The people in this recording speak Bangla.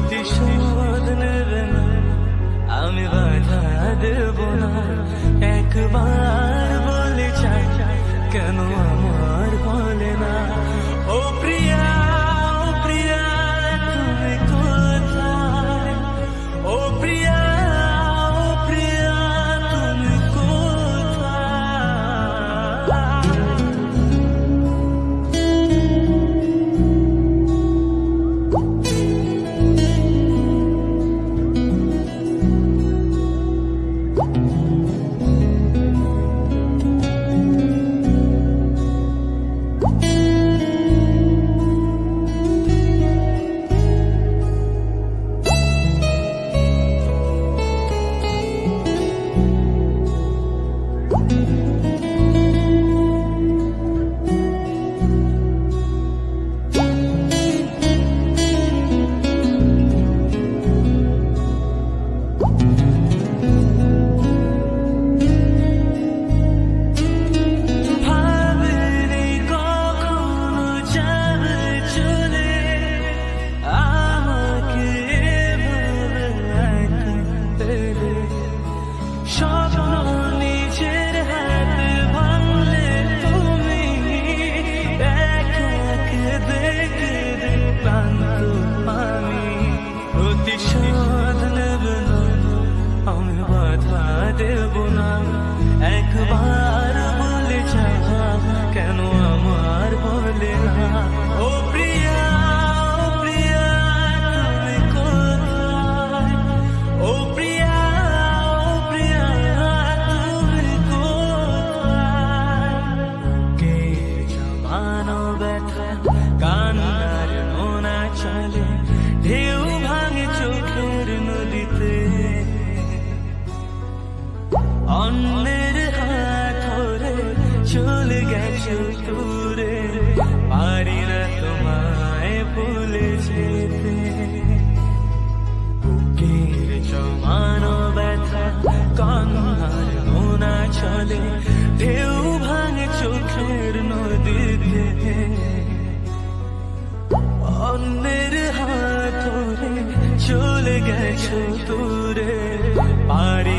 প্রতিশোধ নেবে না আমি বাধা দেব না। একবার বলে চাই কেন প্রতিশোধ নেব না আমি বাধা দেব না। একবার চলে গেছো দূরে। পারি না তোমায় ভুলে যেতে বুকের জমানো ব্যথা কান্নার মোনা চলে, ঢেউ ভাঙে চোখের নদীতে। অন্যের হাত ধরে চলে গেছো দূরে পারি